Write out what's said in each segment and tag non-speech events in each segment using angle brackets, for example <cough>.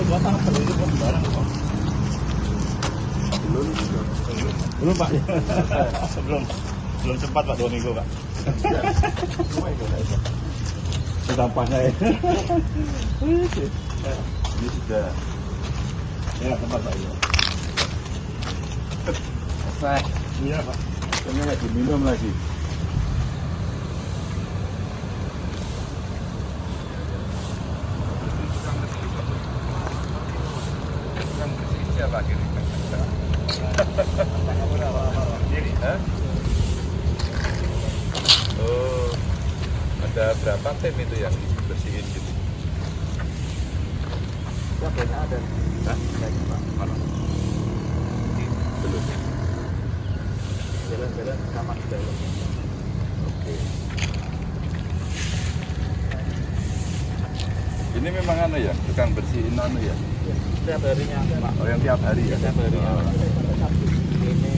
Belum, belum pak. belum, belum sempat pak dua minggu pak. Sampahnya ya. Ini sudah. Ya tempat pak. Selesai. Iya pak. Ini lagi minum lagi. Oh, ada berapa tim itu yang bersihin gitu? Ya ada. Ini memang anu ya, tukang bersihin anu ya. Setiap harinya pak. Oh, yang tiap hari ya. Setiap harinya. Oh. Ini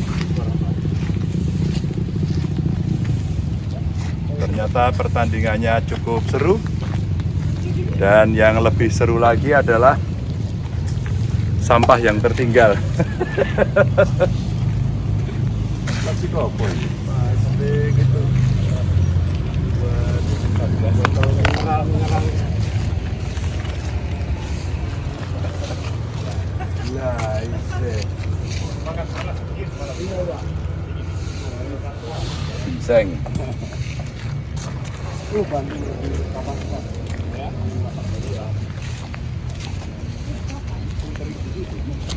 Ternyata pertandingannya cukup seru. Dan yang lebih seru lagi adalah sampah yang tertinggal. Ini. pasti gitu. Buat kapan pak? Ya.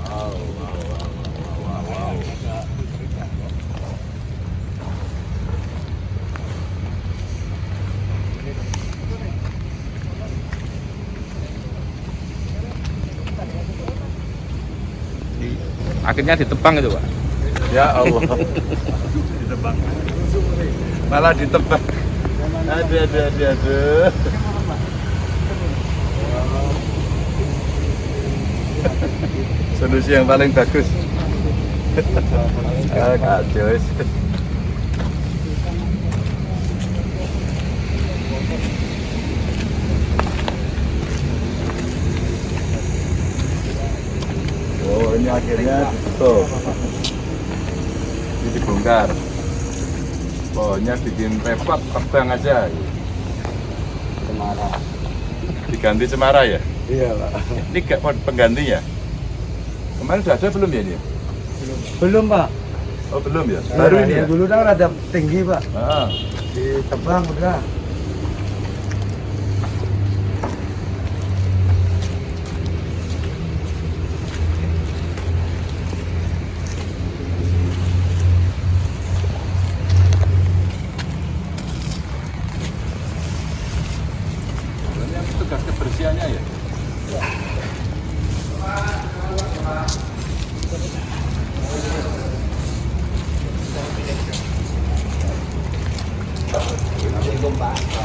Wow, wow, wow, wow, wow. Akhirnya ditebang itu, Pak. Ya Allah. <laughs> ditebang. Malah ditebang. Aduh, aduh, aduh, aduh. Solusi yang paling bagus. <laughs> kacau. Akhirnya ditutup. Ini dibongkar. Pokoknya bikin repot, terbang aja. Cemara. Diganti cemara ya? Iya pak. Ini gak penggantinya? Kemarin udah ada belum ya ini? Belum pak. Oh belum ya? Baru ini ya? Dulu kan ada tinggi pak. Ah, Ditebang udah. ini yang tugas kebersihannya ya?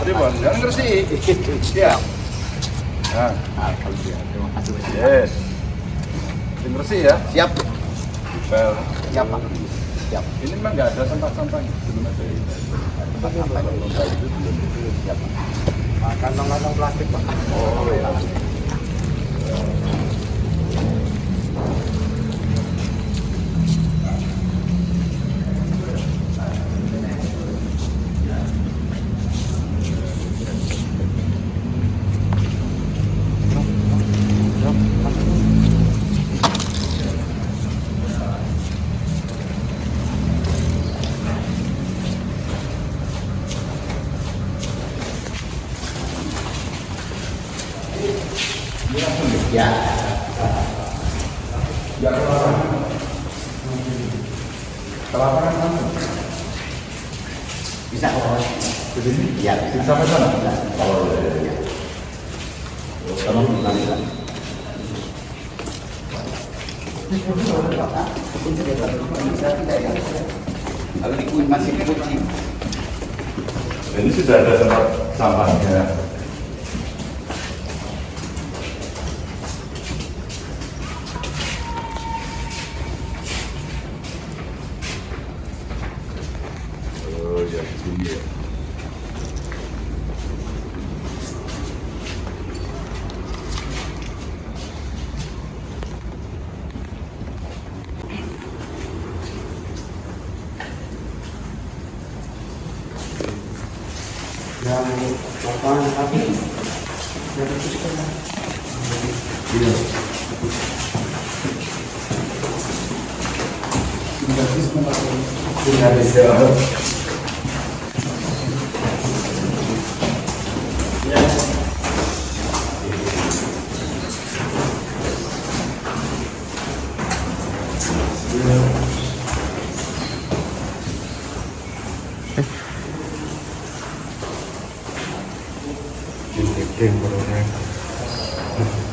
Tadi bang, jangan ngersi. Siap. Nah, Alhamdulillah. Terima kasih banyak. yes. Jangan ngersi ya? Siap. Well, Siap pak. Siap. ini memang pak. Ah, Kantong-kantong plastik pak. Oh, iya. Ya. Kelaparan mana? Bisa kok. Di sini? Ya. Di sampai sana? Oh, iya, iya. Kamu bilang bisa. Kalau di masih kucing. Ini sudah ada tempat sampahnya. ali, bacana, rapidinho. Já é te pegar. Obrigado, senhora. っていうのが現ね。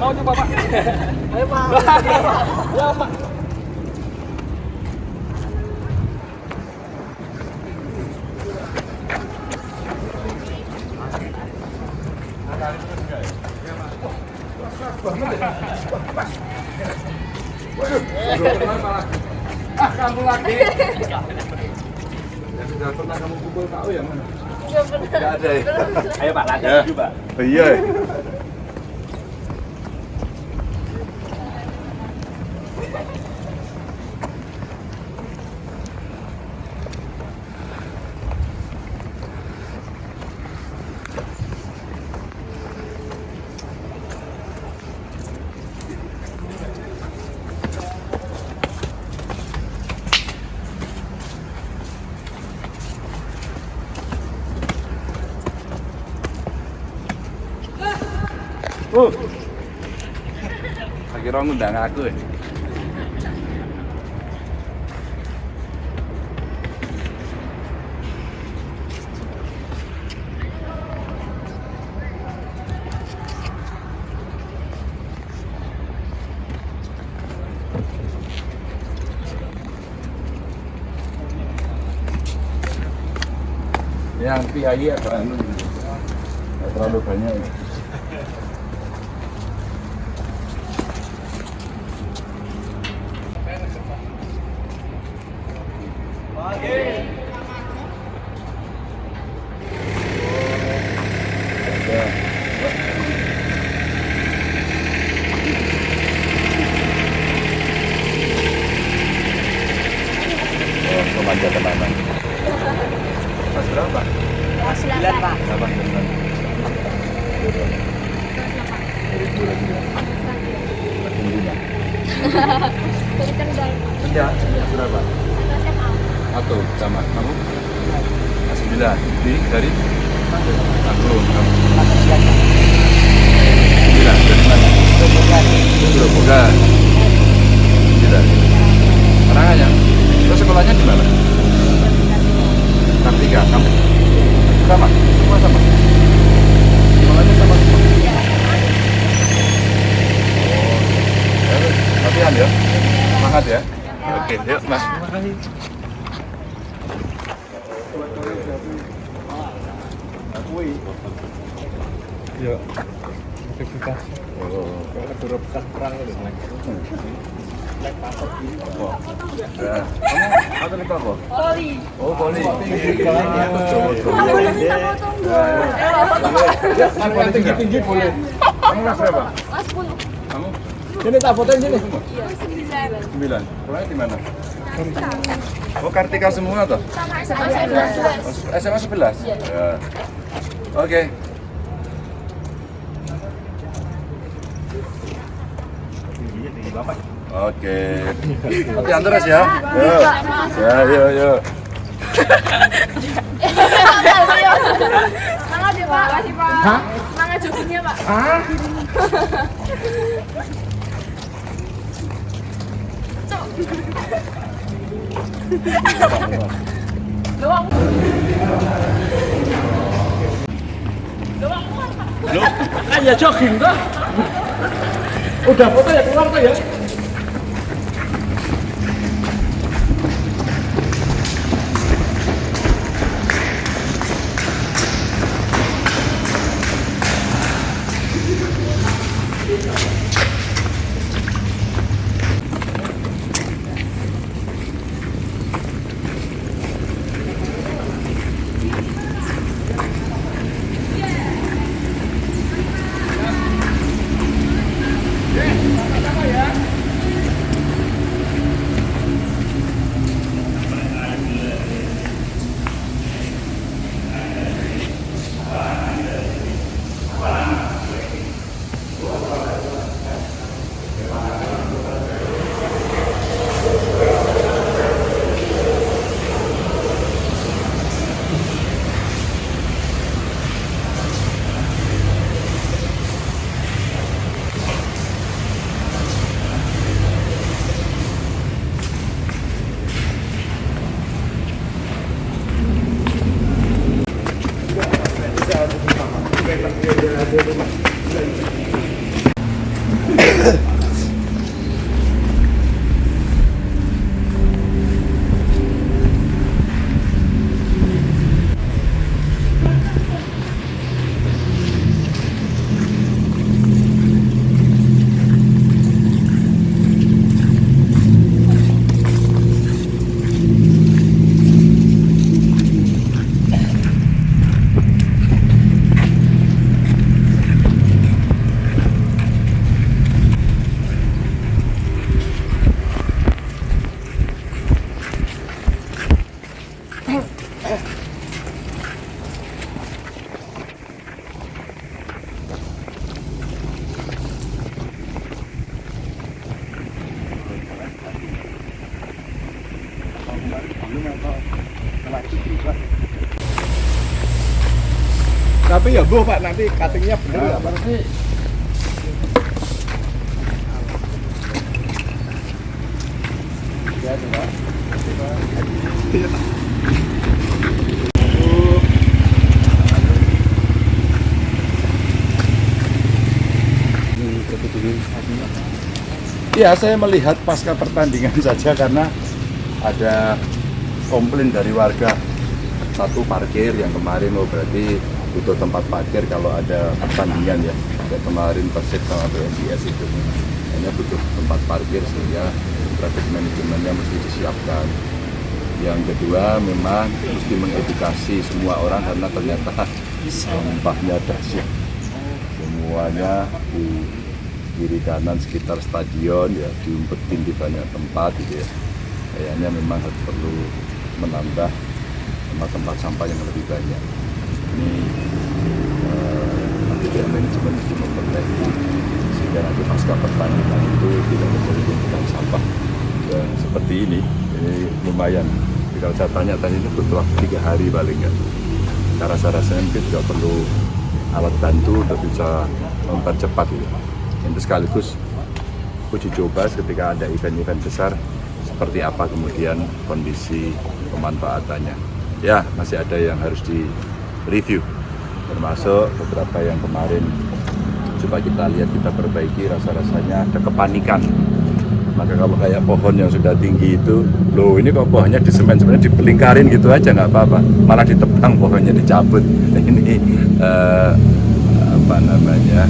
Mau coba Pak. Ayo Pak. Ya Pak. Ah, kamu lagi. Yang sudah pernah kamu pukul tahu yang mana? Enggak ada ya. Ayo Pak, lanjut dulu Pak. Iya. Kira ngundang aku ya. Yang PII atau anu terlalu banyak ya. Oh, remaja tenanan. Mas berapa? Kelas 9 Pak. Berapa? Ribu lagi ya. Makin lima. Dari Kendal. Mas berapa? Satu sama kamu? Sembilan. Di dari? Angklung kamu. Sembilan dari mana? Gerobogan. Sembilan. Karanganyar. Terus sekolahnya di mana? Kartika, kamu? Sama? Semua sama? Sekolahnya sama semua? Oh, ya, wes. Latihan ya? Semangat ya? Oke, yuk mas. Yuk. Aktivitas. Oh. Kalau bekas perang itu. Oh. Ya. Kamu atau apa? Poli. Oh, poli. Kalau yang tinggi-tinggi boleh. Kamu kelas berapa? Mas pun. Kamu Sini tak fotoin sini. sembilan. Sekolahnya di mana? Oh, Kartika semua toh? Sama SMA Oh, SMA 11? Ya. Oke. Oke. Nanti antar ya. Yo. Ya, yo, yo. Semangat ya Pak. Makasih Pak. Hah? Semangat joggingnya Pak. Ah? Kan ya jogging kok. Udah foto ya keluar kok ya. Ya bu pak. Nanti cuttingnya bener ya pak. Ya, saya melihat pasca pertandingan saja karena ada komplain dari warga. Satu parkir yang kemarin oh berarti butuh tempat parkir kalau ada pertandingan ya. Kayak kemarin Persib sama PSIS itu. Hanya butuh tempat parkir sehingga traffic manajemennya mesti disiapkan. Yang kedua memang mesti mengedukasi semua orang karena ternyata sampahnya dahsyat. Semuanya di kiri kanan sekitar stadion ya diumpetin di banyak tempat gitu ya. Kayaknya memang harus perlu menambah tempat-tempat sampah yang lebih banyak ini eh, pihak manajemen mesti memperbaiki sehingga nanti pasca pertandingan itu tidak terjadi tumpukan sampah. Dan seperti ini ini lumayan. Jadi kalau saya tanya tadi ini butuh waktu tiga hari paling nggak. Cara saya rasanya mungkin juga perlu alat bantu untuk bisa mempercepat gitu itu sekaligus uji coba ketika ada event-event besar seperti apa kemudian kondisi pemanfaatannya. Ya masih ada yang harus di review. Termasuk beberapa yang kemarin coba kita lihat kita perbaiki rasa-rasanya ada kepanikan. Maka kalau kayak pohon yang sudah tinggi itu loh ini kok pohonnya di semen? Sebenarnya dipelingkarin gitu aja nggak apa-apa. Malah ditebang pohonnya dicabut. <laughs> Ini eh, apa namanya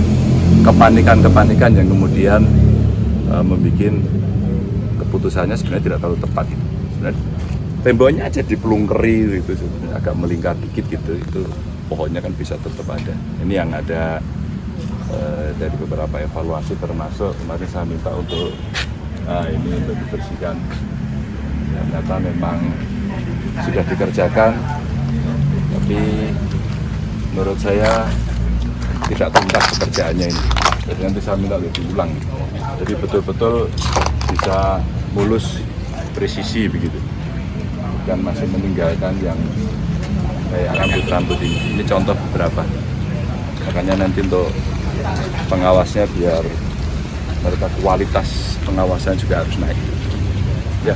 kepanikan-kepanikan yang kemudian uh, membuat keputusannya sebenarnya tidak terlalu tepat. Sebenarnya temboknya aja dipelungkeri gitu agak melingkar dikit gitu itu pohonnya kan bisa tetap ada. Ini yang ada eh, dari beberapa evaluasi termasuk kemarin saya minta untuk ah, ini untuk dibersihkan. Ternyata memang sudah dikerjakan tapi menurut saya tidak tuntas pekerjaannya ini. Jadi nanti saya minta lebih diulang. Jadi betul-betul bisa mulus presisi begitu bukan masih meninggalkan yang kayak rambut-rambut ini. Ini contoh beberapa. Makanya nanti untuk pengawasnya biar mereka kualitas pengawasan juga harus naik. Ya